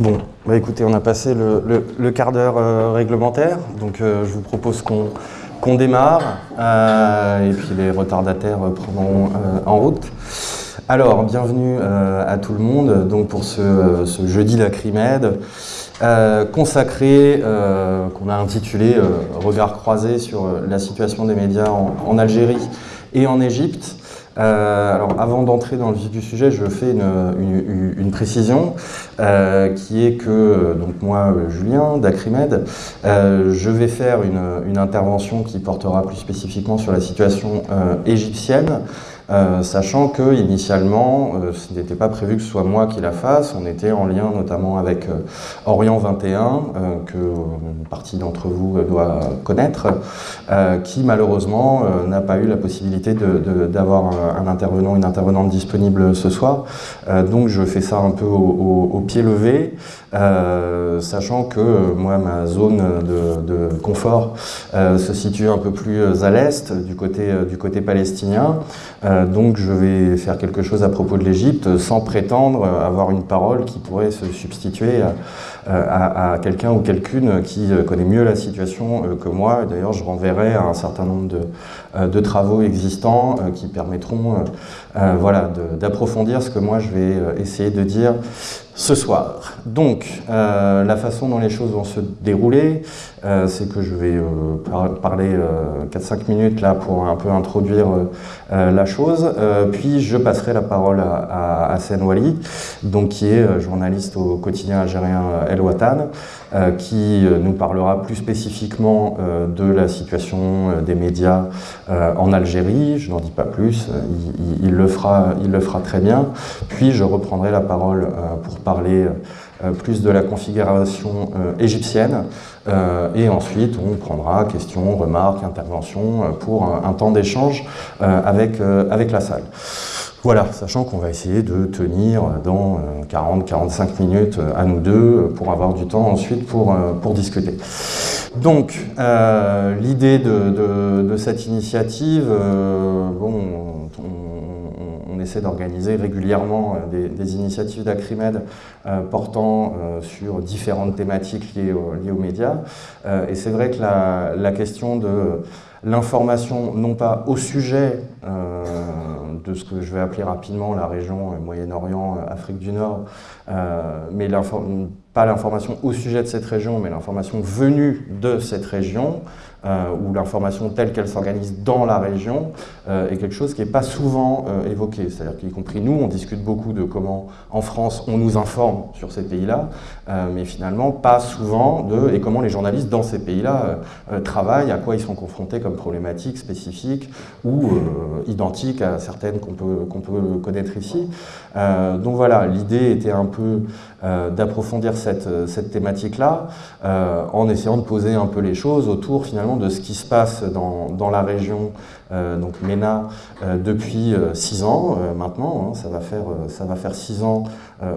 Bon, bah écoutez, on a passé le, quart d'heure euh, réglementaire, donc euh, je vous propose qu'on démarre, euh, et puis les retardataires prendront en route. Alors, bienvenue à tout le monde donc pour ce, jeudi Lacrimède, consacré, qu'on a intitulé Regard croisé sur la situation des médias en Algérie et en Égypte. Euh, alors avant d'entrer dans le vif du sujet, je fais une, précision euh, qui est que donc moi, Julien d'Acrimed, euh, je vais faire une, intervention qui portera plus spécifiquement sur la situation égyptienne. Euh, sachant que initialement, euh, ce n'était pas prévu que ce soit moi qui la fasse. On était en lien notamment avec euh, Orient 21, que une partie d'entre vous doit connaître, qui malheureusement n'a pas eu la possibilité d'avoir un, intervenant, une intervenante disponible ce soir. donc je fais ça un peu au, pied levé, sachant que moi, ma zone de, confort se situe un peu plus à l'est, du côté, du côté palestinien. Euh, donc je vais faire quelque chose à propos de l'Égypte sans prétendre avoir une parole qui pourrait se substituer à, quelqu'un ou quelqu'une qui connaît mieux la situation euh, que moi. D'ailleurs, je renverrai à un certain nombre de, euh, travaux existants qui permettront voilà, d'approfondir ce que moi je vais essayer de dire ce soir. Donc, euh, la façon dont les choses vont se dérouler, euh, c'est que je vais euh, parler 4-5 minutes là pour un peu introduire la chose, puis je passerai la parole à, à Hassan Wali, donc, qui est journaliste au quotidien algérien El Watan, qui nous parlera plus spécifiquement de la situation des médias en Algérie. Je n'en dis pas plus, il, le fera, il le fera très bien. Puis je reprendrai la parole pour parler euh, plus de la configuration euh, égyptienne. Euh, et ensuite, on prendra questions, remarques, interventions pour un, temps d'échange avec, avec la salle. Voilà, sachant qu'on va essayer de tenir dans 40-45 minutes à nous deux pour avoir du temps ensuite pour, pour discuter. Donc, l'idée de, de, cette initiative, bon, on essaie d'organiser régulièrement euh, des, initiatives d'Acrimed euh, portant euh, sur différentes thématiques liées, aux médias. et c'est vrai que la, question de l'information, non pas au sujet de ce que je vais appeler rapidement la région Moyen-Orient, Afrique du Nord, mais pas l'information au sujet de cette région, mais l'information venue de cette région, euh, où l'information telle qu'elle s'organise dans la région euh, est quelque chose qui n'est pas souvent euh, évoqué. C'est-à-dire qu'y compris nous, on discute beaucoup de comment en France on nous informe sur ces pays-là, mais finalement pas souvent de et comment les journalistes dans ces pays-là travaillent, à quoi ils sont confrontés comme problématiques spécifiques ou identiques à certaines qu'on peut, qu'on peut connaître ici. donc voilà, l'idée était un peu d'approfondir cette, cette thématique-là en essayant de poser un peu les choses autour finalement de ce qui se passe dans, la région, euh, donc MENA, euh, depuis euh, six ans maintenant. Hein. ça, va faire, ça va faire six ans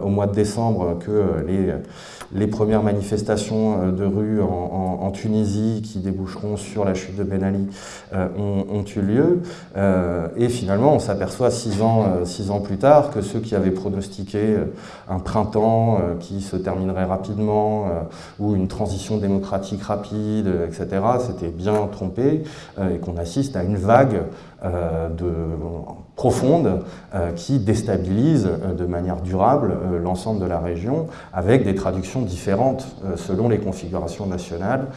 au mois de décembre que les, les premières manifestations de rue en, Tunisie qui déboucheront sur la chute de Ben Ali ont, eu lieu. et finalement, on s'aperçoit six ans, six ans plus tard que ceux qui avaient pronostiqué un printemps qui se terminerait rapidement ou une transition démocratique rapide, etc., c'était bien trompé euh, et qu'on assiste à une vague euh, de, profonde euh, qui déstabilise de manière durable l'ensemble de la région avec des traductions différentes selon les configurations nationales,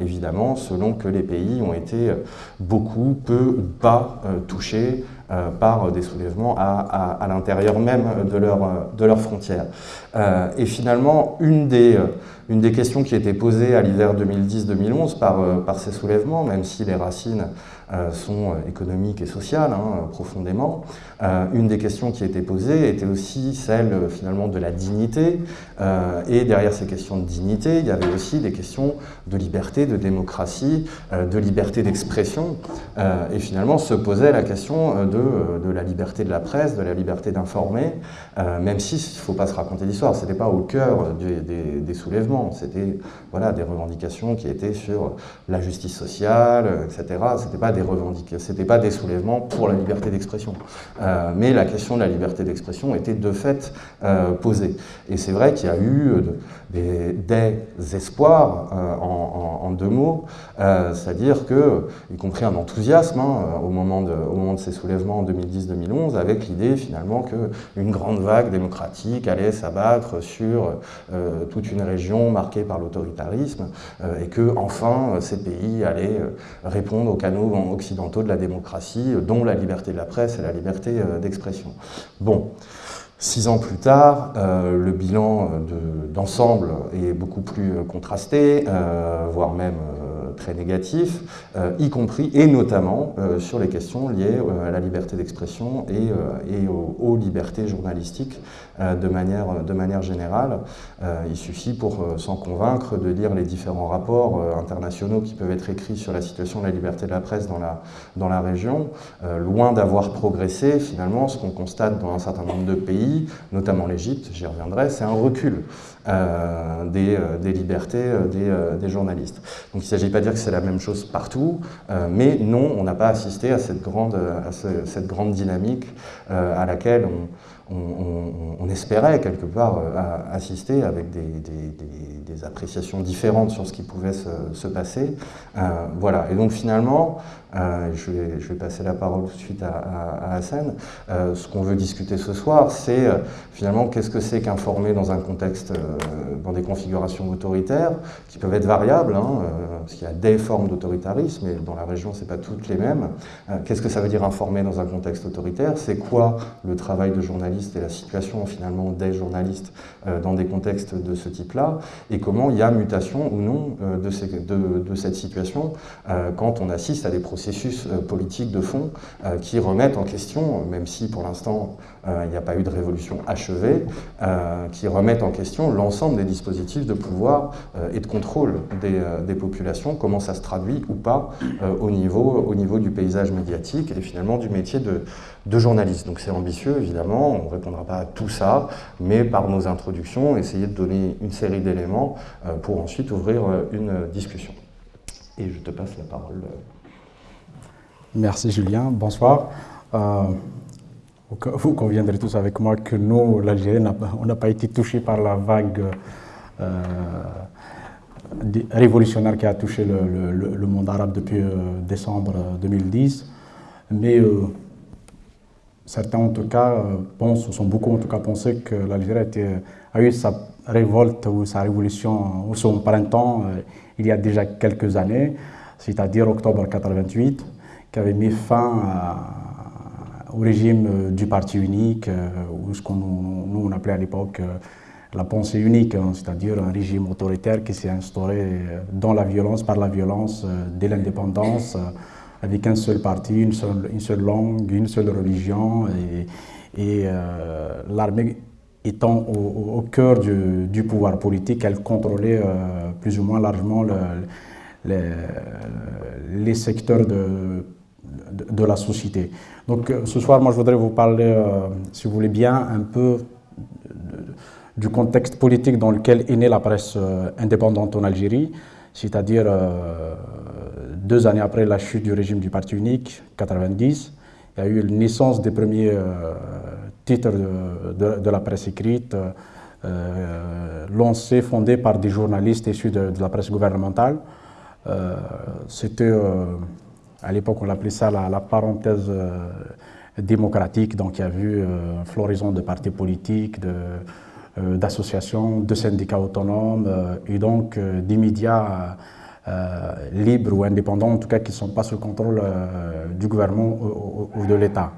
évidemment, selon que les pays ont été beaucoup, peu ou pas touchés par des soulèvements à, l'intérieur même de, leur, leurs frontières. et finalement, une des questions qui était posée à l'hiver 2010-2011 par, euh, ces soulèvements, même si les racines euh, sont euh, économiques et sociales hein, profondément, une des questions qui était posée était aussi celle finalement de la dignité. et derrière ces questions de dignité, il y avait aussi des questions de liberté, de démocratie, de liberté d'expression. et finalement se posait la question de, de, la liberté de la presse, de la liberté d'informer, même si ne faut pas se raconter l'histoire, ce n'était pas au cœur des, soulèvements. C'était voilà, des revendications qui étaient sur la justice sociale, etc. Ce n'était pas, des pas des soulèvements pour la liberté d'expression. Euh, mais la question de la liberté d'expression était de fait euh, posée. Et c'est vrai qu'il y a eu des, espoirs en, deux mots, c'est-à-dire que, y compris un enthousiasme hein, au, moment de, au ces soulèvements en 2010-2011, avec l'idée finalement qu'une grande vague démocratique allait s'abattre sur euh, toute une région marquée par l'autoritarisme euh, et que enfin ces pays allaient euh, répondre aux canaux occidentaux de la démocratie, dont la liberté de la presse et la liberté d'expression. Bon. Six ans plus tard, le bilan d'ensemble est beaucoup plus contrasté, voire même très négatif, euh, y compris et notamment euh, sur les questions liées euh, à la liberté d'expression et, aux, libertés journalistiques de, manière, de manière générale. il suffit pour s'en convaincre de lire les différents rapports internationaux qui peuvent être écrits sur la situation de la liberté de la presse dans la, dans la région. loin d'avoir progressé, finalement, ce qu'on constate dans un certain nombre de pays, notamment l'Égypte, j'y reviendrai, c'est un recul. Euh, des, euh, des, libertés euh, des, des, journalistes. Donc il ne s'agit pas de dire que c'est la même chose partout, mais non, on n'a pas assisté à cette grande, à cette grande dynamique à laquelle on, on, espérait quelque part euh, assister avec des, appréciations différentes sur ce qui pouvait se, passer. Euh, voilà, et donc finalement, euh, je, vais, passer la parole tout de suite à, à, Hassan, ce qu'on veut discuter ce soir, c'est finalement qu'est-ce que c'est qu'informer dans un contexte, dans des configurations autoritaires, qui peuvent être variables, hein, parce qu'il y a des formes d'autoritarisme, et dans la région, ce n'est pas toutes les mêmes. qu'est-ce que ça veut dire informer dans un contexte autoritaire? C'est quoi le travail de journaliste et la situation finalement des journalistes euh, dans des contextes de ce type-là, et comment il y a mutation ou non euh, de, cette situation euh, quand on assiste à des processus politiques de fond qui remettent en question, même si pour l'instant il n'y a pas eu de révolution achevée, qui remettent en question l'ensemble des dispositifs de pouvoir et de contrôle des, populations, comment ça se traduit ou pas au, niveau, au niveau du paysage médiatique et finalement du métier de, journaliste. Donc c'est ambitieux, évidemment, on ne répondra pas à tout ça, mais par nos introductions, essayer de donner une série d'éléments euh, pour ensuite ouvrir euh, une discussion. Et je te passe la parole. Merci Julien, bonsoir. Euh, vous conviendrez tous avec moi que nous, l'Algérie, on n'a pas été touché par la vague révolutionnaire qui a touché le, monde arabe depuis décembre 2010. Mais certains en tout cas euh, pensent, ou sont beaucoup en tout cas pensé que l'Algérie a eu sa révolte ou sa révolution ou son printemps euh, il y a déjà quelques années, c'est-à-dire octobre 88, qui avait mis fin au régime euh, du parti unique, ou ce qu'on nous on appelait à l'époque la pensée unique, hein, c'est-à-dire un régime autoritaire qui s'est instauré dans la violence, par la violence, dès l'indépendance avec un seul parti, une seule, une seule langue, une seule religion, et, euh, l'armée étant au, cœur du, pouvoir politique, elle contrôlait euh, plus ou moins largement les secteurs de, de, la société. Donc euh, ce soir, moi je voudrais vous parler, si vous voulez bien, un peu du contexte politique dans lequel est née la presse indépendante en Algérie, c'est-à-dire deux années après la chute du régime du parti unique, 90, il y a eu la naissance des premiers euh, titres de, la presse écrite, euh, lancés, fondés par des journalistes issus de, la presse gouvernementale. Euh, c'était, à l'époque, on appelait ça la, parenthèse démocratique, donc il y a eu une floraison de partis politiques, d'associations, de, syndicats autonomes, et donc des médias euh, libres ou indépendants, en tout cas qui ne sont pas sous le contrôle euh, du gouvernement ou, de l'État.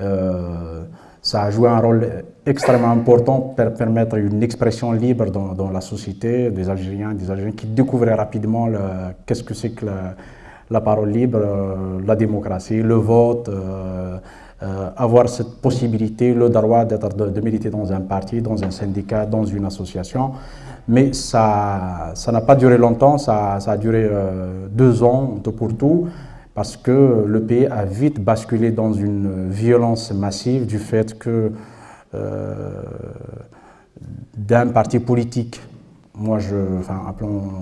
Euh, ça a joué un rôle extrêmement important pour permettre une expression libre dans, la société des Algériens, des Algériens qui découvraient rapidement qu'est-ce que c'est que la, parole libre, la démocratie, le vote, avoir cette possibilité, le droit de, de, militer dans un parti, dans un syndicat, dans une association. Mais ça n'a pas duré longtemps, ça, a duré euh, deux ans tout pour tout, parce que le pays a vite basculé dans une violence massive du fait que euh, d'un parti politique moi, je, enfin,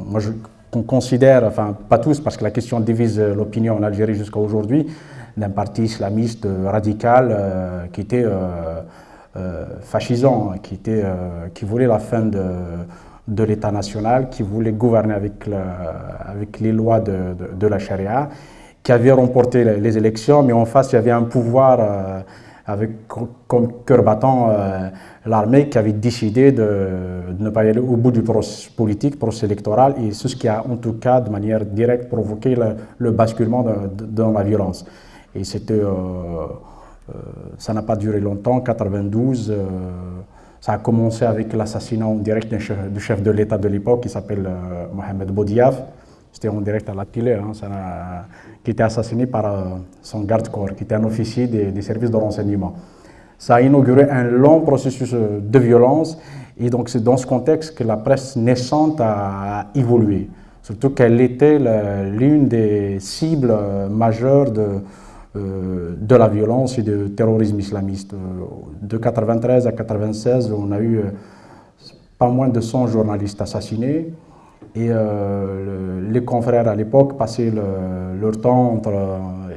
moi, je qu'on considère, enfin pas tous, parce que la question divise l'opinion en Algérie jusqu'à aujourd'hui, d'un parti islamiste radical euh, qui était euh, euh, fascisant, qui, était, qui voulait la fin de, de l'État national, qui voulait gouverner avec, avec les lois de, de, la charia, qui avait remporté les, élections, mais en face, il y avait un pouvoir avec comme cœur battant l'armée qui avait décidé de, ne pas aller au bout du processus politique, processus électoral, et c'est ce qui a en tout cas de manière directe provoqué le, basculement dans la violence. Et euh, euh, ça n'a pas duré longtemps, 92, euh, ça a commencé avec l'assassinat direct du chef, de l'État de l'époque qui s'appelle Mohamed Boudiaf. C'était en direct à la télé, hein, qui était assassiné par son garde-corps, qui était un officier des services de renseignement. Ça a inauguré un long processus euh, de violence et donc c'est dans ce contexte que la presse naissante a évolué. Surtout qu'elle était l'une des cibles euh, majeures de, euh, de la violence et du terrorisme islamiste. De 93 à 96, on a eu pas moins de 100 journalistes assassinés. Et les confrères à l'époque passaient leur temps entre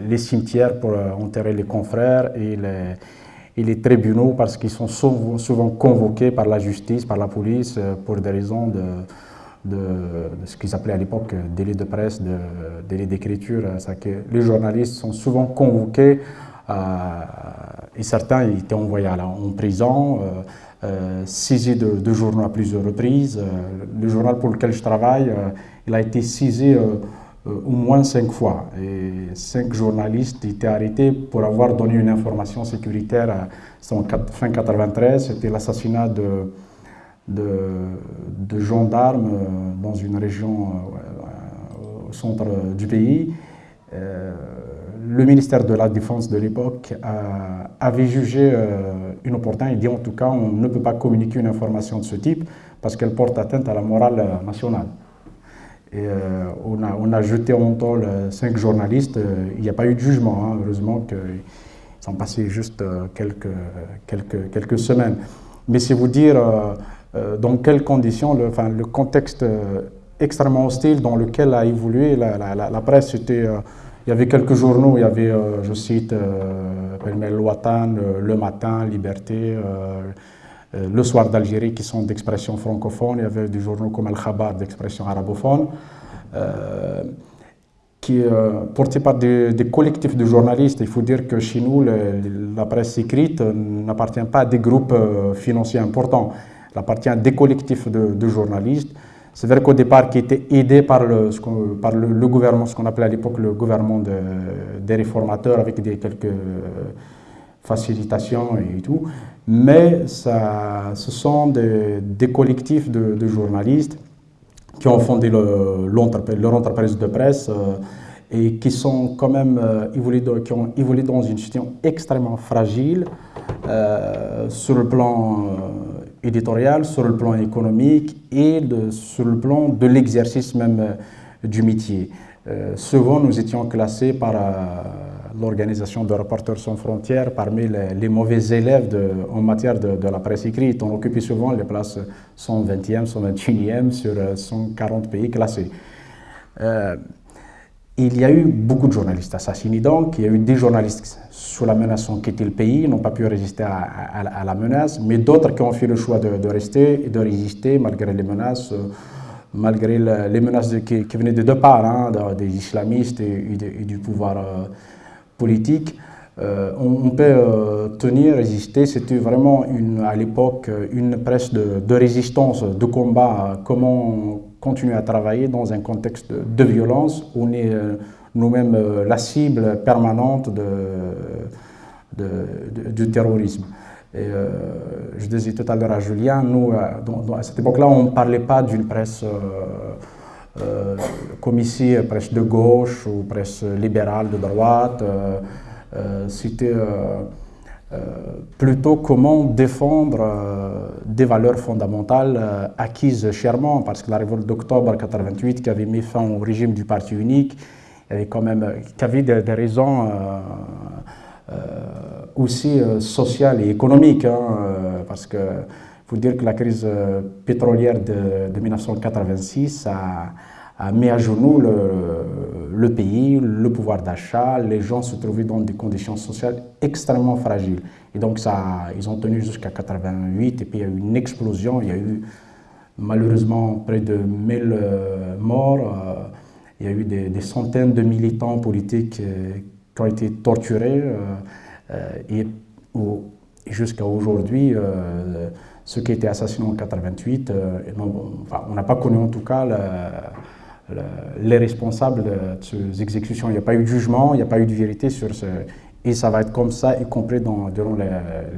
les cimetières pour enterrer les confrères et les, tribunaux parce qu'ils sont souvent, convoqués par la justice, par la police, euh, pour des raisons de, ce qu'ils appelaient à l'époque euh, délai de presse, de, délai d'écriture. les journalistes sont souvent convoqués euh, et certains étaient envoyés en prison, euh, saisis de, journaux à plusieurs reprises. le journal pour lequel je travaille, il a été saisi euh, au moins cinq fois. Cinq journalistes étaient arrêtés pour avoir donné une information sécuritaire fin 93. C'était l'assassinat de, de, gendarmes euh, dans une région euh, au centre du pays. Le ministère de la Défense de l'époque avait jugé inopportun et dit en tout cas on ne peut pas communiquer une information de ce type parce qu'elle porte atteinte à la morale nationale. Euh, on, a, on, a, jeté en tôle euh, cinq journalistes. Euh, il n'y a pas eu de jugement, hein. heureusement qu'ils sont passés juste quelques, quelques, quelques semaines. Mais c'est vous dire dans quelles conditions, le, contexte extrêmement hostile dans lequel a évolué la, la, presse. C'était, il y avait quelques journaux, il y avait, je cite, euh, Watan, Le Matin, Liberté, euh, le Soir d'Algérie qui sont d'expression francophone, il y avait des journaux comme Al-Khabar d'expression arabophone, euh, qui euh, portés par des, collectifs de journalistes. Il faut dire que chez nous, la presse écrite n'appartient pas à des groupes financiers importants, elle appartient à des collectifs de, journalistes. C'est vrai qu'au départ, qui était aidé par le, gouvernement, ce qu'on appelait à l'époque le gouvernement des réformateurs, avec des, quelques facilitation et tout, mais ça, ce sont des, collectifs de, journalistes qui ont fondé le, leur entreprise de presse euh, et qui sont quand même euh, évolué, qui ont évolué dans une situation extrêmement fragile euh, sur le plan éditorial, sur le plan économique et sur le plan de l'exercice même du métier. souvent, nous étions classés par l'organisation de Reporters sans frontières parmi les, mauvais élèves en matière de, la presse écrite. On occupait souvent les places 120e, 121e sur 140 euh, pays classés. Euh, il y a eu beaucoup de journalistes assassinés donc, il y a eu des journalistes sous la menace ont quitté le pays, n'ont pas pu résister à, la menace, mais d'autres qui ont fait le choix de, rester et de résister malgré les menaces, euh, malgré les menaces qui, venaient de deux parts, hein, des islamistes et, du pouvoir politique, euh, on, peut euh, tenir, résister. C'était vraiment à l'époque une presse de, résistance, de combat. Comment continuer à travailler dans un contexte de, violence où on est euh, nous-mêmes la cible permanente du terrorisme. Et, je disais tout à l'heure à Julien, nous, à cette époque-là, on ne parlait pas d'une presse euh, comme ici, presse de gauche ou presse libérale de droite. Euh, euh, c'était plutôt comment défendre des valeurs fondamentales acquises chèrement, parce que la révolte d'octobre 88 qui avait mis fin au régime du parti unique, avait quand même qui avait des, raisons aussi sociales et économiques, hein, parce que faut dire que la crise euh, pétrolière de, 1986 a, mis à genoux le, pays, le pouvoir d'achat. Les gens se trouvaient dans des conditions sociales extrêmement fragiles. Et donc, ça, ils ont tenu jusqu'à 88 et puis il y a eu une explosion. Il y a eu malheureusement près de 1000 euh, morts. Euh, il y a eu des, centaines de militants politiques qui ont été torturés. et jusqu'à aujourd'hui, ceux qui étaient assassinés en 88, euh, on n'a pas connu en tout cas les responsables de ces exécutions. Il n'y a pas eu de jugement, il n'y a pas eu de vérité sur ce. Et ça va être comme ça, y compris dans, durant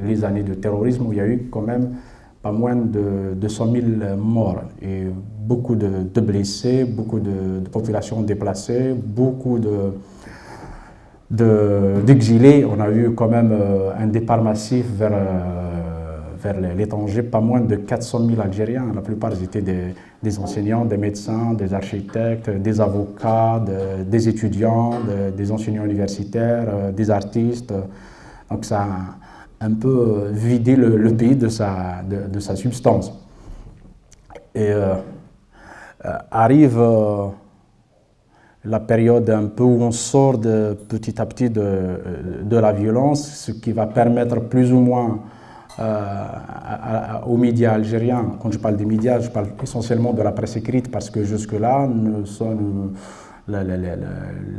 les, années de terrorisme où il y a eu quand même pas moins de 200 000 morts et beaucoup de, blessés, beaucoup de, populations déplacées, beaucoup de d'exilés. on a eu quand même euh, un départ massif vers euh, vers l'étranger, pas moins de 400 000 Algériens. La plupart étaient des, enseignants, des médecins, des architectes, des avocats, des étudiants, des enseignants universitaires, euh, des artistes. Donc ça a un peu vidé le, pays de sa, substance. Et euh, euh, arrive la période un peu où on sort petit à petit de la violence, ce qui va permettre plus ou moins euh, aux médias algériens. Quand je parle des médias, je parle essentiellement de la presse écrite parce que jusque-là,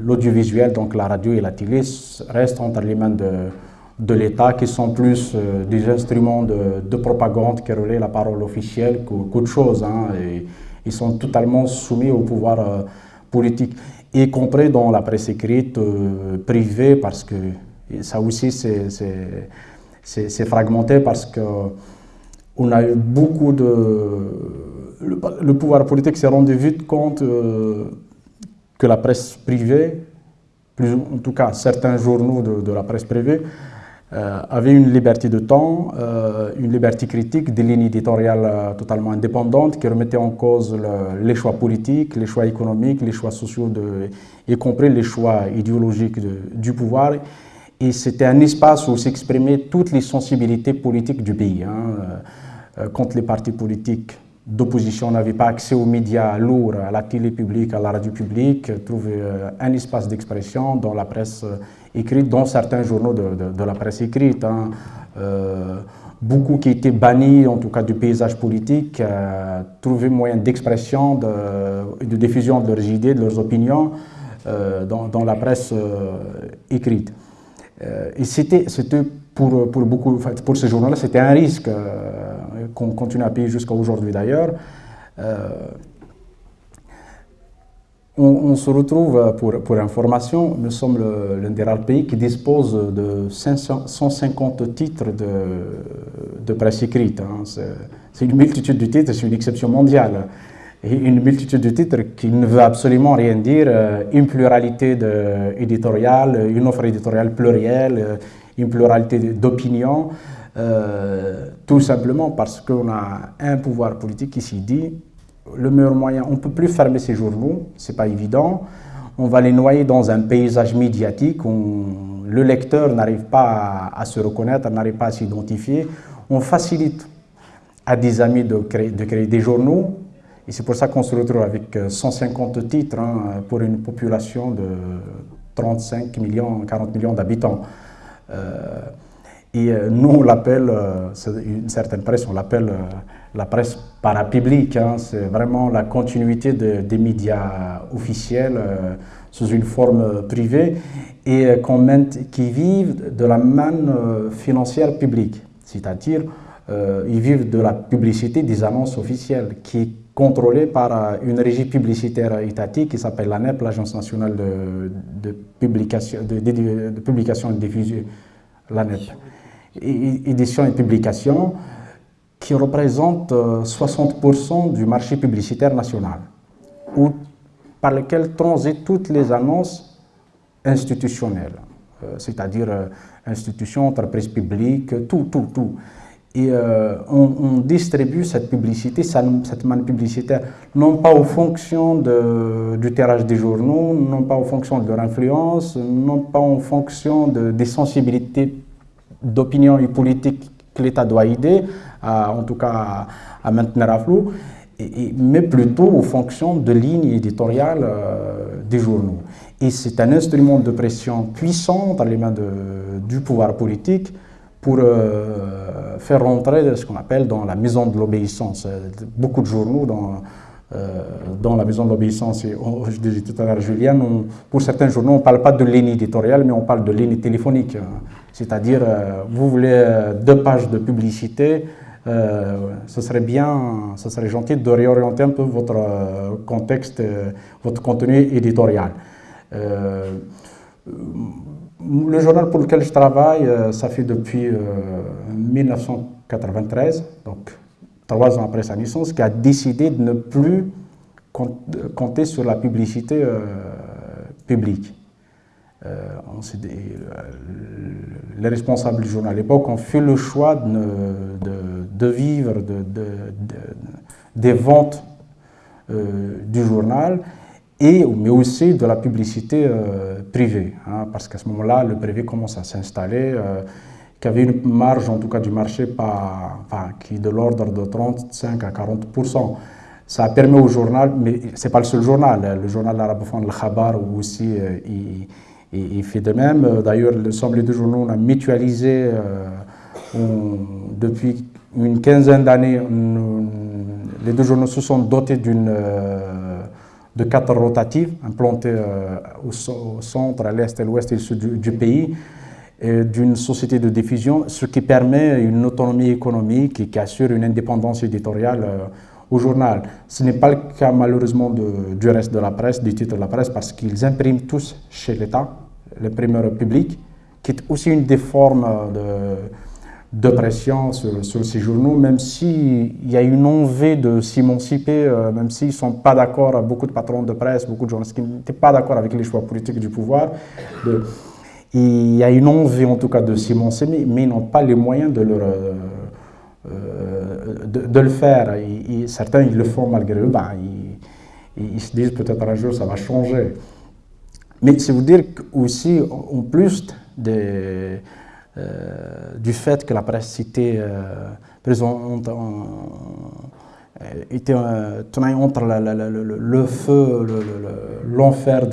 l'audiovisuel, donc la radio et la télé, restent entre les mains de, l'État qui sont plus euh, des instruments de, propagande qui relaient la parole officielle qu'autre chose. Hein, ils sont totalement soumis au pouvoir euh, politique, y compris dans la presse écrite privée, parce que ça aussi c'est c'est fragmenté parce que on a eu beaucoup de... Le, pouvoir politique s'est rendu vite compte euh, que la presse privée, en tout cas certains journaux de, la presse privée, euh, avaient une liberté de temps, euh, une liberté critique, des lignes éditoriales totalement indépendantes qui remettaient en cause les choix politiques, les choix économiques, les choix sociaux, y compris les choix idéologiques du pouvoir et c'était un espace où s'exprimaient toutes les sensibilités politiques du pays. Hein. Euh, quand les partis politiques d'opposition n'avaient pas accès aux médias lourds, à la télé publique, à la radio publique, trouvaient euh, un espace d'expression dans la presse euh, écrite, dans certains journaux de, la presse écrite. Hein. beaucoup qui étaient bannis, en tout cas du paysage politique, trouvaient moyen d'expression, de, de, diffusion de leurs idées, de leurs opinions dans, la presse écrite. Euh, et c'était pour, pour, beaucoup, pour ces journaux-là, c'était un risque euh, qu'on continue à payer jusqu'à aujourd'hui d'ailleurs. Euh, on, se retrouve, pour, pour information, nous sommes l'un des rares pays qui dispose de 150 titres de, de presse écrite. Hein. C'est une multitude de titres, c'est une exception mondiale une multitude de titres qui ne veut absolument rien dire, euh, une pluralité éditoriale, une offre éditoriale plurielle, euh, une pluralité d'opinions, euh, tout simplement parce qu'on a un pouvoir politique qui s'y dit le meilleur moyen, on ne peut plus fermer ces journaux, c'est pas évident, on va les noyer dans un paysage médiatique où le lecteur n'arrive pas à, se reconnaître, n'arrive pas à s'identifier, on facilite à des amis de de créer des journaux et c'est pour ça qu'on se retrouve avec 150 euh, titres hein, pour une population de 35 millions, 40 millions d'habitants. Euh, et euh, nous, on l'appelle, une certaine presse, on l'appelle la presse parapublique. Hein, c'est vraiment la continuité des médias officiels sous une forme privée et qui vivent de la manne financière publique. C'est-à-dire, ils vivent de la publicité des annonces officielles qui contrôlé par euh, une régie publicitaire étatique qui s'appelle l'ANEP, l'Agence nationale de, de, publication, de, publication et diffusion, l'ANEP, édition et publication, qui représente 60% euh, du marché publicitaire national, où, par lequel transitent toutes les annonces institutionnelles, euh, c'est-à-dire institutions, entreprises publiques, tout, tout, tout. Et euh, on, distribue cette publicité, cette manne publicitaire, non pas aux fonctions de, du tirage des journaux, non pas aux fonctions de leur influence, non pas en fonction de, des sensibilités d'opinion et politique que l'État doit aider, en tout cas à, maintenir à flot, mais plutôt aux fonctions de ligne éditoriale des journaux. Et c'est un instrument de pression puissant dans les mains du pouvoir politique pour euh, faire rentrer ce qu'on appelle dans la maison de l'obéissance. Beaucoup de journaux dans, euh, dans la maison de l'obéissance, je disais tout à l'heure Julien, pour certains journaux, on ne parle pas de ligne éditoriale, mais on parle de ligne téléphonique. C'est-à-dire, euh, vous voulez deux pages de publicité, ce serait bien, ce serait gentil de réorienter un peu votre contexte, votre contenu éditorial. Le journal pour lequel je travaille, euh, ça fait depuis 1993, euh, donc trois ans après sa naissance, qui a décidé de ne plus compter sur la publicité euh, publique. les responsables du journal à l'époque ont fait le choix de, vivre des ventes du journal et, mais aussi de la publicité euh, privée, hein, parce qu'à ce moment-là, le privé commence à s'installer, euh, qui avait une marge, en tout cas du marché, pas, enfin, qui est de l'ordre de 35 à 40% Ça permis au journal, mais ce n'est pas le seul journal, hein, le journal arabophone, le Khabar, aussi, euh, il, fait de même. D'ailleurs, l'ensemble des deux journaux, on a mutualisé depuis une quinzaine d'années, les deux journaux se sont dotés d'une de quatre rotatives implantées euh, au, centre, à l'est, à l'ouest et au sud du, pays, d'une société de diffusion, ce qui permet une autonomie économique et qui assure une indépendance éditoriale euh, au journal. Ce n'est pas le cas malheureusement du reste de la presse, du titre de la presse, parce qu'ils impriment tous chez l'État, l'imprimeur public, qui est aussi une des formes de de pression sur, ces journaux, même s'il y a une envie de s'émanciper, euh, même s'ils ne sont pas d'accord, beaucoup de patrons de presse, beaucoup de journalistes qui n'étaient pas d'accord avec les choix politiques du pouvoir. il y a une envie en tout cas de s'émanciper, mais ils n'ont pas les moyens de, euh, le faire. certains, ils le font malgré eux, ben, ils, ils, se disent peut-être un jour ça va changer. Mais c'est vous dire aussi, en plus des du fait que la presse était euh, présente euh, était entre le, feu, l'enfer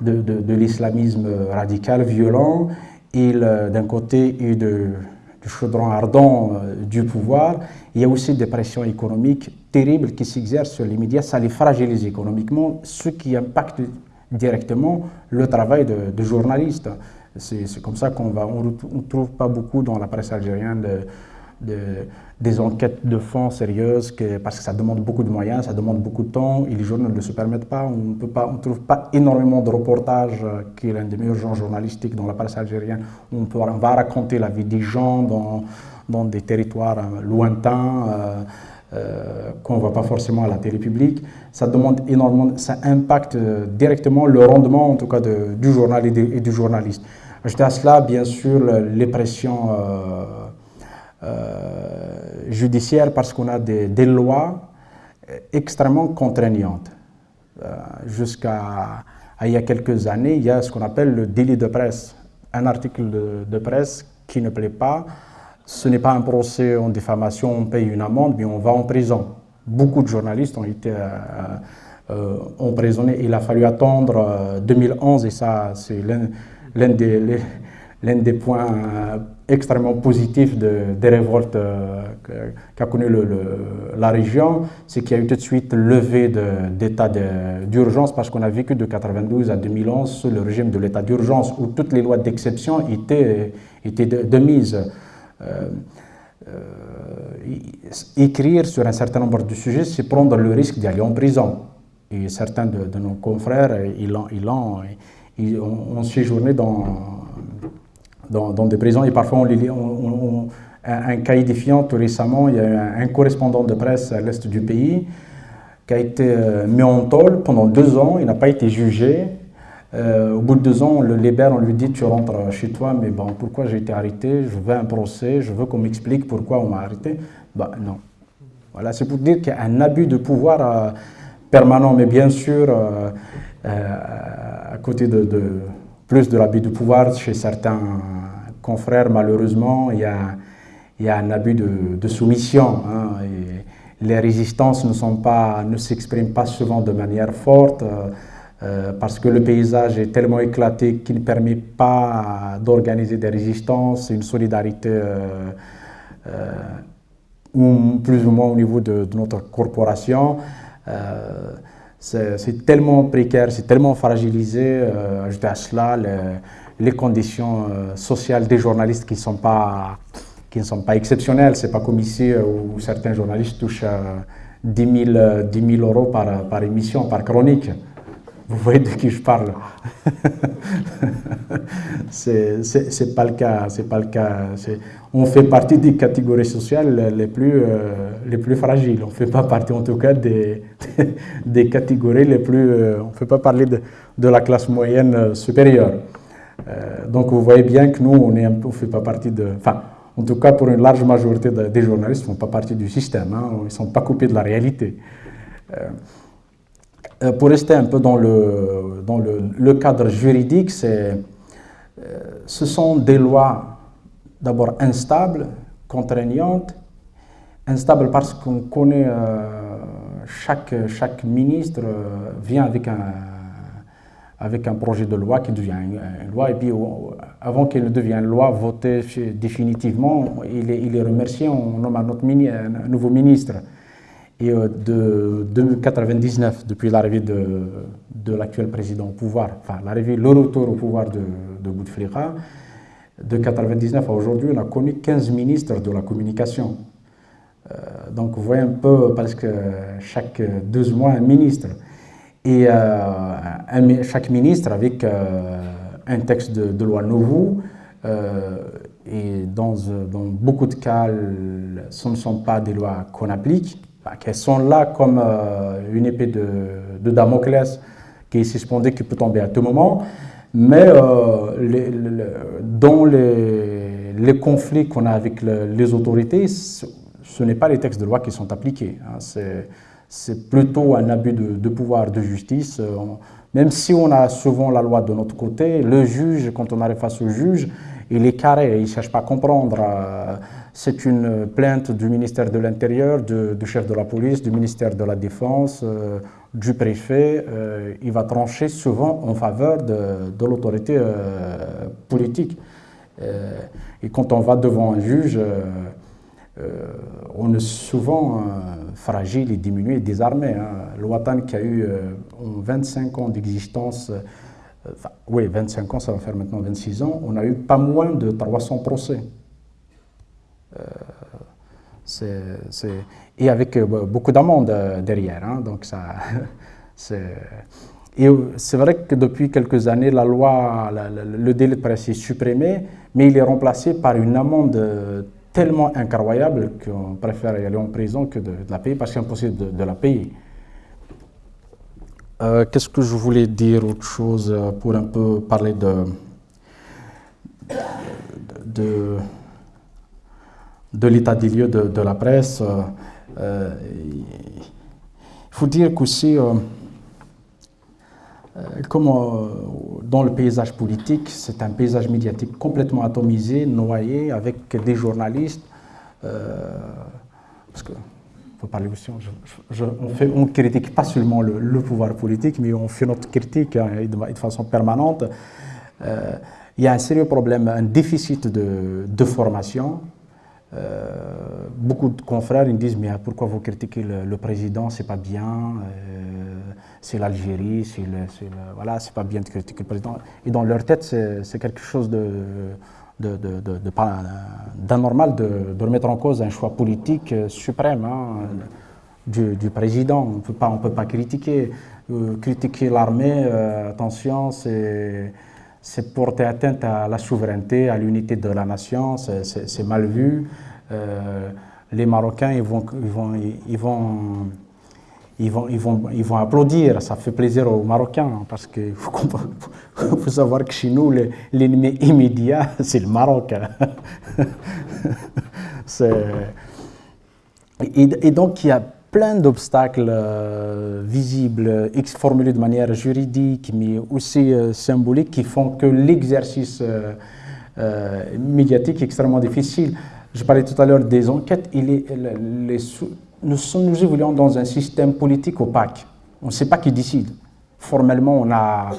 de, l'islamisme radical, violent, et d'un côté du chaudron ardent du pouvoir, il y a aussi des pressions économiques terribles qui s'exercent sur les médias, ça les fragilise économiquement, ce qui impacte directement le travail de journalistes. C'est comme ça qu'on. On ne trouve pas beaucoup dans la presse algérienne de, des enquêtes de fond sérieuses parce que ça demande beaucoup de moyens, ça demande beaucoup de temps et les journaux ne se permettent pas. On ne trouve pas énormément de reportages, euh, qui est l'un des meilleurs genres journalistiques dans la presse algérienne. On, peut, on va raconter la vie des gens dans, dans des territoires euh, lointains. Euh, qu'on ne voit pas forcément à la télé publique, ça demande énormément, ça impacte directement le rendement en tout cas du journal et, du journaliste. Ajouté à cela, bien sûr, les pressions euh, euh, judiciaires parce qu'on a des, lois extrêmement contraignantes. Jusqu'à il y a quelques années, il y a ce qu'on appelle le délit de presse. Un article de presse qui ne plaît pas, ce n'est pas un procès en diffamation, on paye une amende, mais on va en prison. Beaucoup de journalistes ont été euh, euh, emprisonnés. Il a fallu attendre 2011, euh, et ça, c'est l'un des, des, points extrêmement positifs des révoltes qu'a connu la région, c'est qu'il y a eu tout de suite levé d'état d'urgence parce qu'on a vécu de 92 à 2011 sous le régime de l'état d'urgence où toutes les lois d'exception étaient, étaient de mise. Euh, euh, écrire sur un certain nombre de sujets, c'est prendre le risque d'aller en prison. Et certains de, nos confrères, ils ont, ils ont, séjourné dans, dans, des prisons et parfois on, les, on, un, cas édifiant tout récemment, il y a un, un correspondant de presse à l'est du pays qui a été euh, mis en tôle pendant deux ans, il n'a pas été jugé, euh, au bout de deux ans, on le libère, on lui dit tu rentres chez toi, mais bon, pourquoi j'ai été arrêté? Je veux un procès, je veux qu'on m'explique pourquoi on m'a arrêté. Bah non. Voilà, c'est pour dire qu'il y a un abus de pouvoir euh, permanent, mais bien sûr, côté de, plus de l'abus de pouvoir chez certains confrères, malheureusement, il y a, un abus de, soumission. Hein, les résistances ne, sont pas, ne s'expriment pas souvent de manière forte parce que le paysage est tellement éclaté qu'il ne permet pas d'organiser des résistances, une solidarité ou plus ou moins au niveau de, notre corporation. Euh, c'est tellement précaire, c'est tellement fragilisé. Euh, ajouter à cela les, conditions euh, sociales des journalistes qui, sont pas, qui ne sont pas exceptionnelles. C'est pas comme ici où certains journalistes touchent 10 000, 10 000 euros par émission, par chronique. Vous voyez de qui je parle C'est pas le cas. C'est pas le cas. On fait partie des catégories sociales les plus, euh, les plus fragiles. On ne fait pas partie, en tout cas, des, des catégories les plus. Euh, on ne fait pas parler de, de, la classe moyenne euh, supérieure. donc, vous voyez bien que nous, on ne fait pas partie de. Enfin, en tout cas, pour une large majorité des journalistes, ils ne font pas partie du système. Hein. ils ne sont pas coupés de la réalité. Euh, pour rester un peu dans le, dans le, cadre juridique, euh, ce sont des lois d'abord instables, contraignantes, instables parce qu'on connaît euh, chaque, chaque ministre vient avec un, avec un projet de loi qui devient une, loi et puis avant qu'elle devienne loi votée définitivement, il est, il est remercié, on nomme un, autre un nouveau ministre. Et euh, de, 1999, depuis l'arrivée de, l'actuel président au pouvoir, enfin l'arrivée, le retour au pouvoir de, de Bouteflika, de 1999 à aujourd'hui, on a connu 15 ministres de la communication. Euh, donc vous voyez un peu, parce que chaque deux mois, un ministre. Et euh, chaque ministre avec un texte de, loi nouveau. et dans, dans, beaucoup de cas, ce ne sont pas des lois qu'on applique, bah, sont là comme euh, une épée de, Damoclès qui est suspendue, qui peut tomber à tout moment. Mais euh, dans les, les conflits qu'on a avec les autorités, ce, n'est pas les textes de loi qui sont appliqués. Hein. C'est plutôt un abus de, pouvoir de justice. Euh, même si on a souvent la loi de notre côté, le juge, quand on arrive face au juge, il est carré, il ne cherche pas à comprendre. C'est une plainte du ministère de l'Intérieur, du, chef de la police, du ministère de la Défense, euh, du préfet. Euh, il va trancher souvent en faveur de, l'autorité euh, politique. et quand on va devant un juge, on est souvent fragile et diminué et désarmé. Hein. Qui a eu 25 ans d'existence, oui, 25 ans, ça va faire maintenant 26 ans, on a eu pas moins de 300 procès. Euh, et avec euh, beaucoup d'amendes euh, derrière. Hein, donc ça, et c'est vrai que depuis quelques années, la loi, le délai de presse est supprimé, mais il est remplacé par une amende tellement incroyable qu'on préfère aller en prison que de, la payer parce que c'est impossible de, la payer. Qu'est-ce que je voulais dire autre chose pour un peu parler de, de de l'état des lieux de, la presse. Euh, euh, il faut dire qu'aussi, euh, comme dans le paysage politique, c'est un paysage médiatique complètement atomisé, noyé, avec des journalistes. parce que faut parler aussi, on, critique pas seulement le, pouvoir politique, mais on fait notre critique hein, de, façon permanente. il y a un sérieux problème, un déficit de, formation beaucoup de confrères ils me disent mais pourquoi vous critiquez le, président? C'est pas bien euh, c'est l'Algérie c'est voilà c'est pas bien de critiquer le président. Et dans leur tête c'est quelque chose de d'anormal de, remettre en cause un choix politique euh, suprême hein, du, président. On on peut pas critiquer. Critiquer l'armée attention c'est c'est porter atteinte à la souveraineté, à l'unité de la nation, c'est mal vu. Euh, les Marocains, ils vont, ils vont, ils vont, ils vont, ils vont, applaudir, ça fait plaisir aux Marocains, parce qu'il faut, faut, savoir que chez nous, l'ennemi immédiat, c'est le Maroc. et, et, donc, il y a plein d'obstacles euh, visibles, formulés de manière juridique, mais aussi euh, symbolique, qui font que l'exercice euh, médiatique est extrêmement difficile. je parlais tout à l'heure des enquêtes, nous, nous évoluons dans un système politique opaque. On ne sait pas qui décide. Formellement, on a,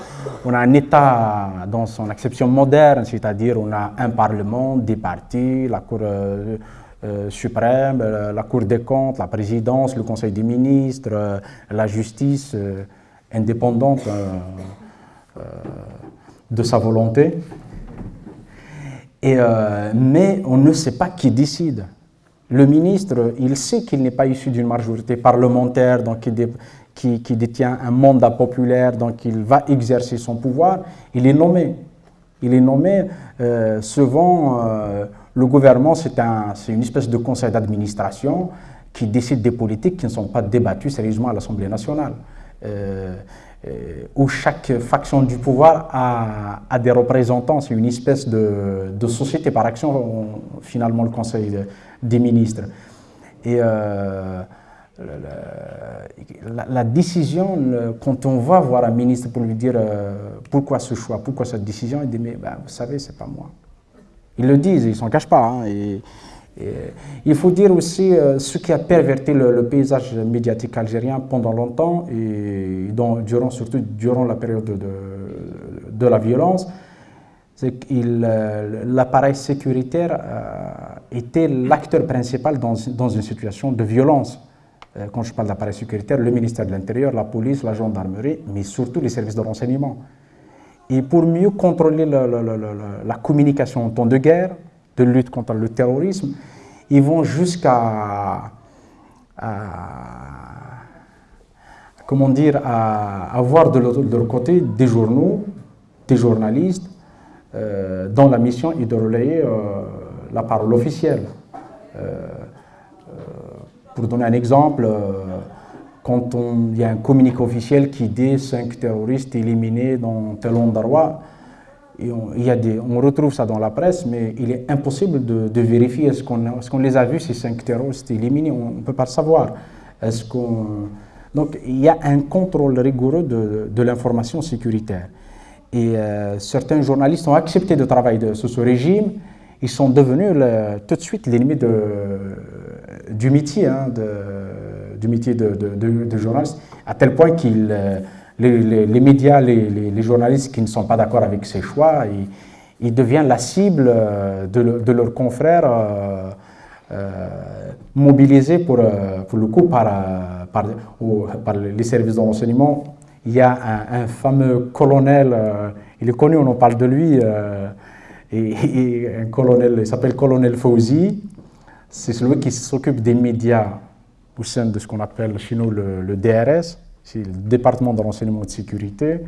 on a un État dans son acception moderne, c'est-à-dire on a un Parlement, des partis, la Cour euh, euh, suprême, euh, la Cour des comptes, la présidence, le Conseil des ministres, la justice indépendante de sa volonté. Et, mais on ne sait pas qui décide. Le ministre, il sait qu'il n'est pas issu d'une majorité parlementaire, donc il, qui, détient un mandat populaire, donc il va exercer son pouvoir, il est nommé. Il est nommé euh, souvent, euh, le gouvernement, c'est un, une espèce de conseil d'administration qui décide des politiques qui ne sont pas débattues sérieusement à l'Assemblée nationale. Euh, où chaque faction du pouvoir a, des représentants. C'est une espèce de, société par action, finalement, le Conseil des ministres. Et la, décision, quand on va voir un ministre pour lui dire euh, pourquoi ce choix, pourquoi cette décision, il dit mais ben, vous savez, c'est pas moi. Ils le disent, ils s'en cachent pas. Hein, et, il faut dire aussi euh, ce qui a perverti le, paysage médiatique algérien pendant longtemps et durant, surtout durant la période de, la violence, c'est que euh, l'appareil sécuritaire était l'acteur principal dans, dans une situation de violence. Euh, quand je parle d'appareil sécuritaire, le ministère de l'Intérieur, la police, la gendarmerie, mais surtout les services de renseignement. Et pour mieux contrôler la communication en temps de guerre, de lutte contre le terrorisme, ils vont jusqu'à comment dire, à avoir de leur côté des journaux, des journalistes, euh, dont la mission est de relayer euh, la parole officielle. Pour donner un exemple, euh, quand il y a un communiqué officiel qui dit cinq terroristes éliminés dans tel endroit, on, il y a on retrouve ça dans la presse, mais il est impossible de, vérifier est-ce qu'on les a vus, ces cinq terroristes éliminés, on ne peut pas le savoir. Donc il y a un contrôle rigoureux de, l'information sécuritaire. Et euh, certains journalistes ont accepté de travailler sous ce régime, ils sont devenus tout de suite l'ennemi du métier, hein, du métier de, de, journaliste, à tel point que euh, les, les, médias, les, journalistes qui ne sont pas d'accord avec ces choix, ils, deviennent la cible euh, de, leurs confrères euh, mobilisés pour, pour le coup par, par, par les services de renseignement. Il y a un, fameux colonel, il est connu, on en parle de lui, et, un colonel, il s'appelle colonel Fauzi, c'est celui qui s'occupe des médias au sein de ce qu'on appelle chez nous le, DRS, c'est le département de renseignement de sécurité.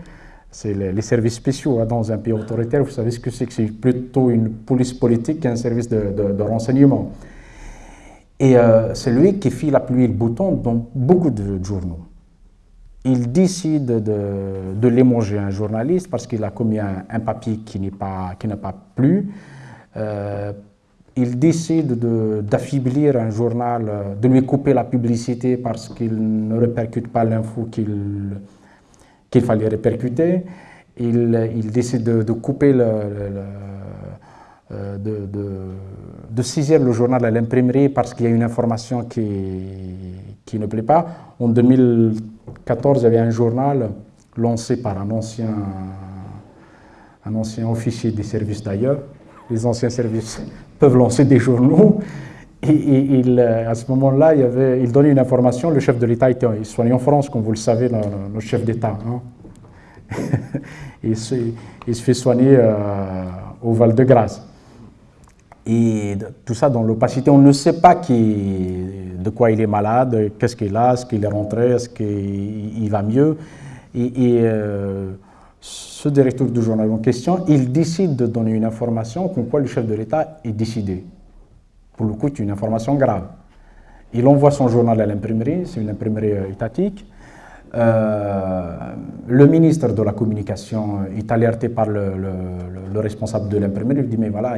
C'est les, services spéciaux hein, dans un pays autoritaire. Vous savez ce que c'est que c'est plutôt une police politique qu'un service de, renseignement. Et euh, c'est lui qui file la pluie et le bouton dans beaucoup de journaux. Il décide de, de l'émonger un journaliste parce qu'il a commis un, papier qui n'a pas, pas plu. Euh, il décide d'affaiblir un journal, euh, de lui couper la publicité parce qu'il ne répercute pas l'info qu'il fallait répercuter. Il, décide de, couper le, euh, de, journal à l'imprimerie parce qu'il y a une information qui, qui ne plaît pas. En 2014, il y avait un journal lancé par un ancien, un ancien officier des services d'ailleurs. Les anciens services peuvent lancer des journaux. Et, euh, à ce moment-là, il, donnait une information. Le chef de l'État était soigné en France, comme vous le savez, le, chef d'État. Hein. il, se, fait soigner euh, au Val-de-Grâce. Et tout ça dans l'opacité. On ne sait pas qui, de quoi il est malade, qu'est-ce qu'il a, est-ce qu'il est rentré, est-ce qu'il va mieux. Et, euh, ce directeur du journal en question, il décide de donner une information comme quoi le chef de l'État est décidé. Pour le coup, c'est une information grave. Il envoie son journal à l'imprimerie, c'est une imprimerie euh, étatique. Euh, le ministre de la Communication est alerté par le, responsable de l'imprimerie. Il dit Mais voilà,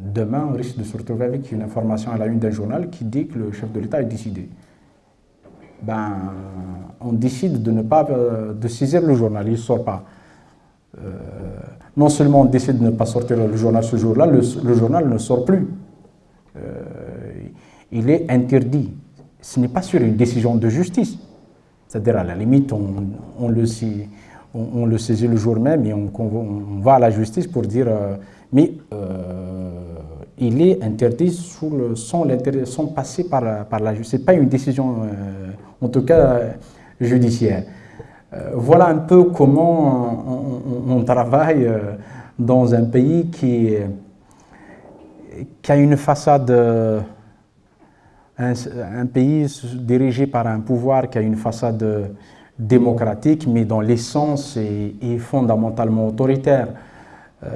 demain, on risque de se retrouver avec une information à la une d'un journal qui dit que le chef de l'État est décidé. Ben, on décide de ne pas euh, saisir le journal, il ne sort pas. Euh, non seulement on décide de ne pas sortir le journal ce jour-là, le, journal ne sort plus. il est interdit. Ce n'est pas sur une décision de justice. C'est-à-dire, à la limite, on, le, on, le, saisit le jour même et on, va à la justice pour dire mais il est interdit sans, passer par, par la justice. Ce n'est pas une décision, en tout cas, judiciaire. Euh, voilà un peu comment on, travaille euh, dans un pays qui, a une façade, un, pays dirigé par un pouvoir qui a une façade démocratique, mais dont l'essence est, fondamentalement autoritaire. Euh,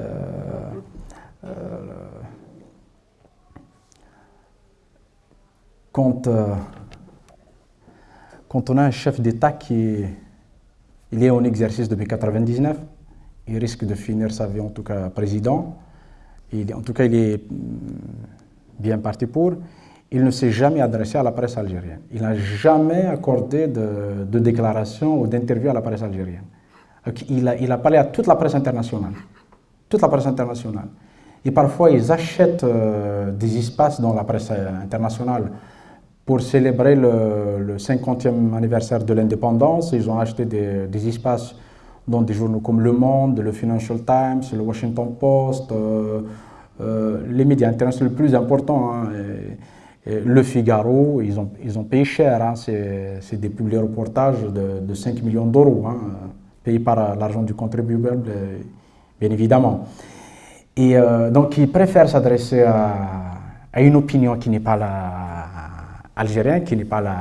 quand, quand on a un chef d'État qui il est en exercice depuis 1999. Il risque de finir sa vie en tout cas président. En tout cas, il est mm, bien parti pour. Il ne s'est jamais adressé à la presse algérienne. Il n'a jamais accordé de, déclaration ou d'interview à la presse algérienne. Il a, il a, parlé à toute la presse internationale. Toute la presse internationale. Et parfois, ils achètent euh, des espaces dans la presse euh, internationale pour célébrer le, 50e anniversaire de l'indépendance, ils ont acheté des, espaces dans des journaux comme Le Monde, le Financial Times, le Washington Post, euh, euh, les médias internationaux les plus importants, hein, le Figaro, ils ont, ils ont payé cher, hein, c'est des publics reportages de, 5 millions d'euros, hein, payés par l'argent du contribuable, bien évidemment. Et euh, donc ils préfèrent s'adresser à, à, une opinion qui n'est pas la algérien qui n'est pas la,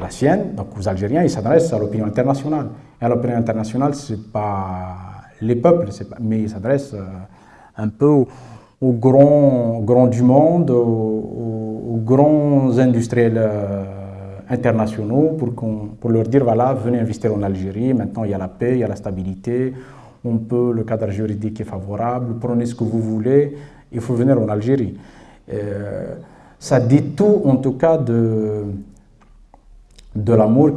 la, sienne. Donc aux Algériens, ils s'adressent à l'opinion internationale. Et à l'opinion internationale, ce n'est pas les peuples, mais ils s'adressent euh, un peu aux, grands, grands, du monde, aux, grands industriels euh, internationaux pour, pour leur dire, voilà, venez investir en Algérie, maintenant il y a la paix, il y a la stabilité, on peut, le cadre juridique est favorable, prenez ce que vous voulez, il faut venir en Algérie. Euh, ça dit tout en tout cas de, de l'amour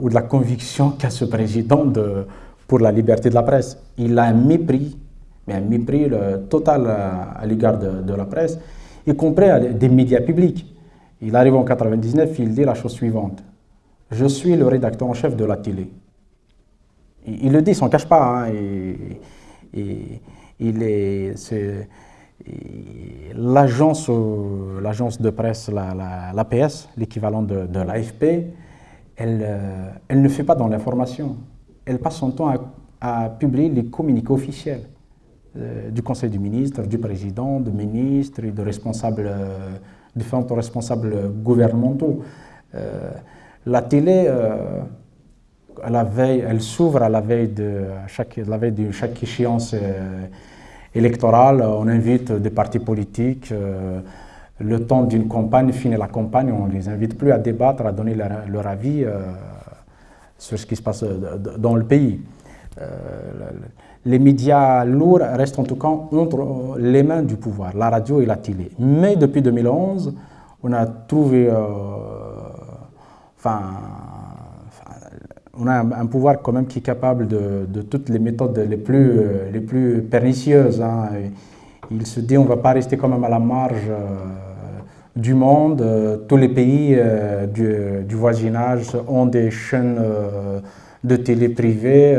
ou de la conviction qu'a ce président de, pour la liberté de la presse. Il a un mépris, mais un mépris total à, l'égard de, la presse, y compris des médias publics. Il arrive en 99, il dit la chose suivante. Je suis le rédacteur en chef de la télé. Il, le dit, il s'en cache pas. Hein, il est, l'agence de presse, l'APS, l'équivalent de, l'AFP, elle, euh, elle, ne fait pas dans l'information. Elle passe son temps à, publier les communiqués officiels euh, du Conseil du ministre, du président, de ministres et de responsables, euh, différents responsables gouvernementaux. la télé, la veille, elle s'ouvre à la veille de chaque, la veille de chaque échéance électorale, on invite des partis politiques. Euh, le temps d'une campagne, finit la campagne, on ne les invite plus à débattre, à donner leur, avis euh, sur ce qui se passe dans le pays. Euh, les médias lourds restent en tout cas entre les mains du pouvoir, la radio et la télé. Mais depuis 2011, on a trouvé, enfin, on a un, pouvoir quand même qui est capable de, toutes les méthodes les plus, euh, les plus pernicieuses. Hein. Il se dit on ne va pas rester quand même à la marge euh, du monde. Euh, tous les pays du, voisinage ont des chaînes de télé privées.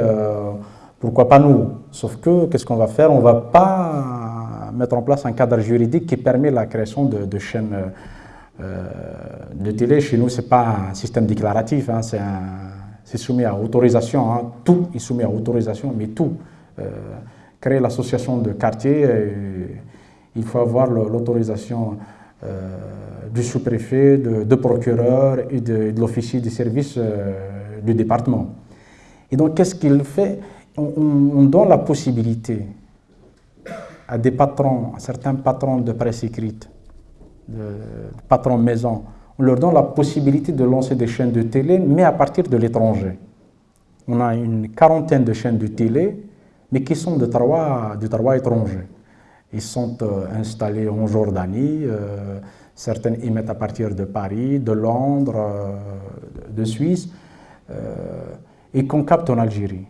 pourquoi pas nous? Sauf que, qu'est-ce qu'on va faire? On ne va pas mettre en place un cadre juridique qui permet la création de, chaînes de télé. Chez nous, ce n'est pas un système déclaratif, hein. c'est un c'est soumis à autorisation, hein. tout est soumis à autorisation, mais tout. Euh, créer l'association de quartier, euh, il faut avoir l'autorisation euh, du sous-préfet, de, procureur et de, l'officier des services du département. Et donc, qu'est-ce qu'il fait? On, donne la possibilité à des patrons, à certains patrons de presse écrite, de patrons maison, on leur donne la possibilité de lancer des chaînes de télé, mais à partir de l'étranger. On a une quarantaine de chaînes de télé, mais qui sont de droit, de étranger. Ils sont euh, installés en Jordanie, euh, certaines émettent à partir de Paris, de Londres, euh, de Suisse, et qu'on capte en Algérie.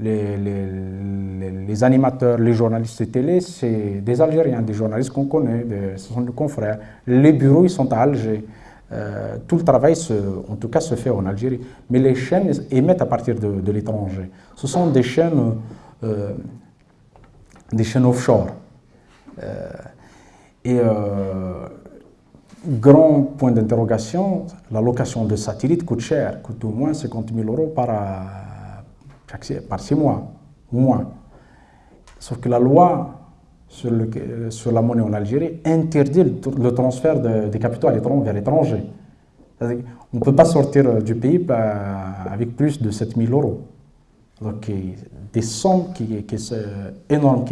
les, animateurs, les journalistes de télé, c'est des Algériens, des journalistes qu'on connaît, ce sont des confrères. Les bureaux, ils sont à Alger. Euh, tout le travail, en tout cas, se fait en Algérie. Mais les chaînes émettent à partir de, l'étranger. Ce sont des chaînes, euh, des chaînes offshore. Euh, et grand point d'interrogation, la location de satellites coûte cher, coûte au moins 50 000 euros par, par six mois, moins. Sauf que la loi sur, la monnaie en Algérie interdit le, transfert des capitaux à vers l'étranger. On ne peut pas sortir du pays bah, avec plus de 7 000 euros. Donc, des sommes qui, sont énormes,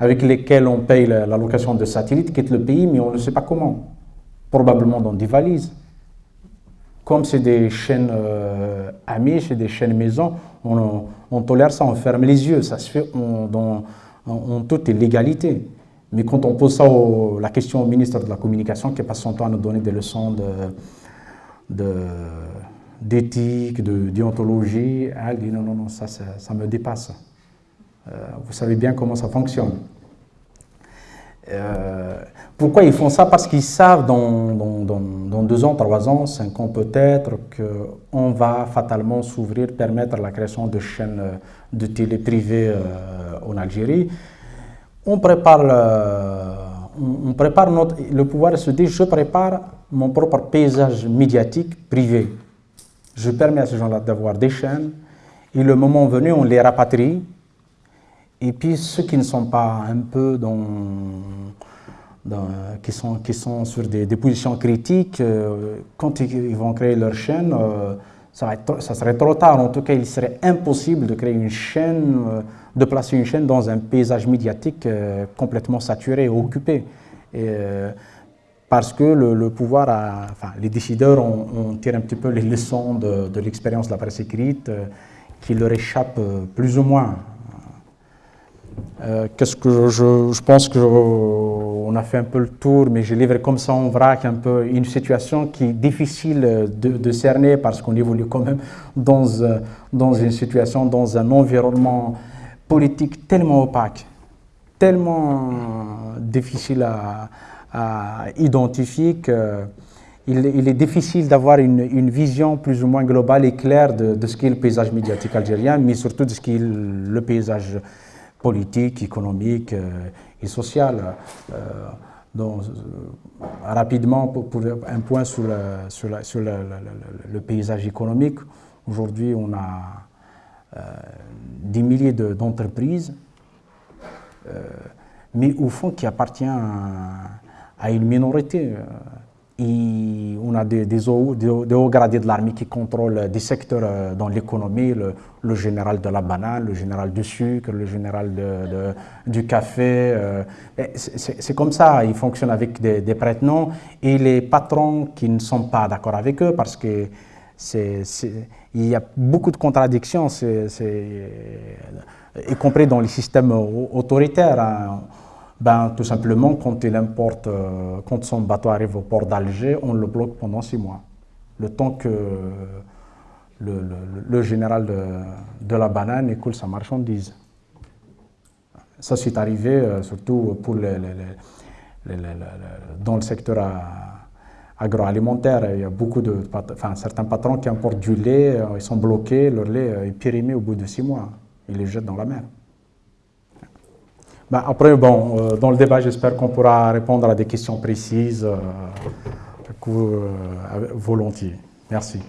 avec lesquelles on paye la, location de satellites, quittent le pays, mais on ne sait pas comment. Probablement dans des valises. Comme c'est des chaînes euh, amies, c'est des chaînes maison, on, tolère ça, on ferme les yeux, ça se fait dans, en, toute légalité. Mais quand on pose ça la question au ministre de la Communication, qui passe son temps à nous donner des leçons d'éthique, de, de, elle dit non, non, non, ça, ça, me dépasse. Euh, vous savez bien comment ça fonctionne. Euh, pourquoi ils font ça? Parce qu'ils savent dans, dans, deux ans, trois ans, cinq ans peut-être, qu'on va fatalement s'ouvrir, permettre la création de chaînes de télé privées euh, en Algérie. On prépare, on, prépare notre, le pouvoir se dit, je prépare mon propre paysage médiatique privé. Je permets à ces gens-là d'avoir des chaînes, et le moment venu, on les rapatrie, et puis ceux qui ne sont pas un peu dans qui, sont, qui sont sur des, positions critiques, euh, quand ils, vont créer leur chaîne, euh, ça, serait trop tard. En tout cas, il serait impossible de créer une chaîne, euh, de placer une chaîne dans un paysage médiatique complètement saturé, occupé. Et, parce que le, pouvoir, enfin, les décideurs ont, tiré un petit peu les leçons de, de l'expérience de la presse écrite qui leur échappent plus ou moins. Euh, qu'est-ce que je, pense qu'on a fait un peu le tour, mais je livre comme ça en vrac un peu une situation qui est difficile de, cerner parce qu'on évolue quand même dans, euh, une situation, dans un environnement politique tellement opaque, tellement difficile à, identifier qu'il il est difficile d'avoir une, une, vision plus ou moins globale et claire de, de ce qu'est le paysage médiatique algérien, mais surtout de ce qu'est le paysage politique, économique euh, et sociale. Euh, donc, euh, rapidement, pour, un point sur, sur, sur le paysage économique, aujourd'hui on a des milliers d'entreprises, mais au fond qui appartient à une minorité. On a des, hauts, gradés de l'armée qui contrôlent des secteurs euh, dans l'économie, le, général de la banane, le général du sucre, le général du café. Euh, c'est comme ça, ils fonctionnent avec des, des prête-noms et les patrons qui ne sont pas d'accord avec eux parce que il y a beaucoup de contradictions, y compris dans les systèmes autoritaires. Hein. Ben, tout simplement, quand il importe, euh, quand son bateau arrive au port d'Alger, on le bloque pendant six mois. Le temps que le, général de, la banane écoule sa marchandise. Ça, c'est arrivé euh, surtout pour dans le secteur agroalimentaire. Il y a beaucoup de, enfin, certains patrons qui importent du lait, euh, ils sont bloqués, leur lait est périmé au bout de six mois. Ils les jettent dans la mer. Ben, après, bon, euh, dans le débat, j'espère qu'on pourra répondre à des questions précises, euh, euh volontiers. Merci.